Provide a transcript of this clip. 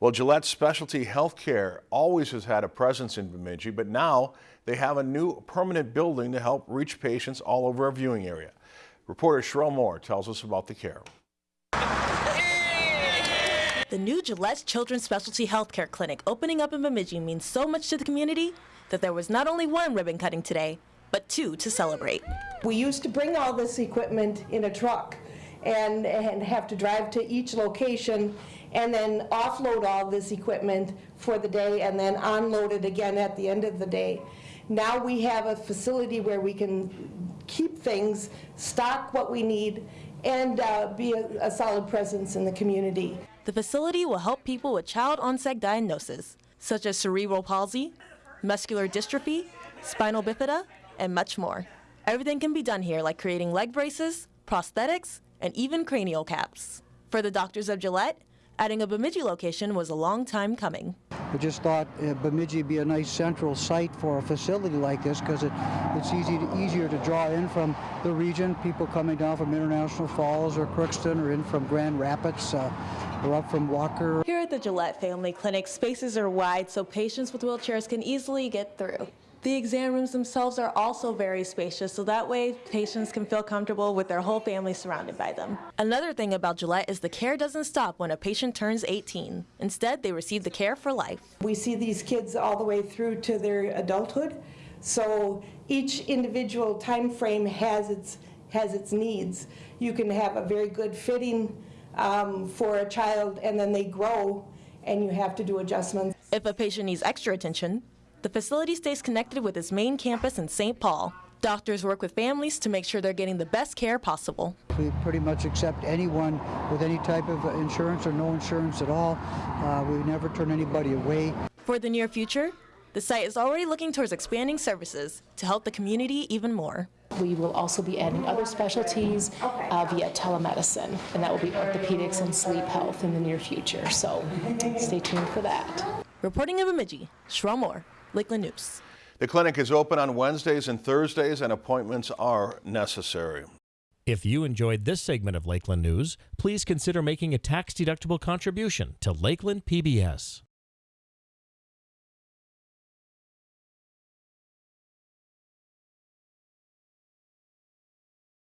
Well, Gillette Specialty Healthcare always has had a presence in Bemidji, but now they have a new permanent building to help reach patients all over our viewing area. Reporter Sherelle Moore tells us about the care. The new Gillette Children's Specialty Healthcare Clinic opening up in Bemidji means so much to the community that there was not only one ribbon cutting today, but two to celebrate. We used to bring all this equipment in a truck and, and have to drive to each location and then offload all this equipment for the day and then unload it again at the end of the day. Now we have a facility where we can keep things, stock what we need, and uh, be a, a solid presence in the community. The facility will help people with child onset diagnoses, such as cerebral palsy, muscular dystrophy, spinal bifida, and much more. Everything can be done here, like creating leg braces, prosthetics, and even cranial caps. For the doctors of Gillette, adding a Bemidji location was a long time coming. We just thought uh, Bemidji would be a nice central site for a facility like this because it, it's easy to, easier to draw in from the region, people coming down from International Falls or Crookston or in from Grand Rapids uh, or up from Walker. Here at the Gillette Family Clinic, spaces are wide so patients with wheelchairs can easily get through. The exam rooms themselves are also very spacious, so that way patients can feel comfortable with their whole family surrounded by them. Another thing about Gillette is the care doesn't stop when a patient turns 18. Instead, they receive the care for life. We see these kids all the way through to their adulthood, so each individual time frame has its, has its needs. You can have a very good fitting um, for a child, and then they grow, and you have to do adjustments. If a patient needs extra attention, the facility stays connected with its main campus in St. Paul. Doctors work with families to make sure they're getting the best care possible. We pretty much accept anyone with any type of insurance or no insurance at all. Uh, we never turn anybody away. For the near future, the site is already looking towards expanding services to help the community even more. We will also be adding other specialties uh, via telemedicine, and that will be orthopedics and sleep health in the near future. So stay tuned for that. Reporting in Bemidji, Sherelle Moore, Lakeland News. The clinic is open on Wednesdays and Thursdays and appointments are necessary. If you enjoyed this segment of Lakeland News, please consider making a tax-deductible contribution to Lakeland PBS.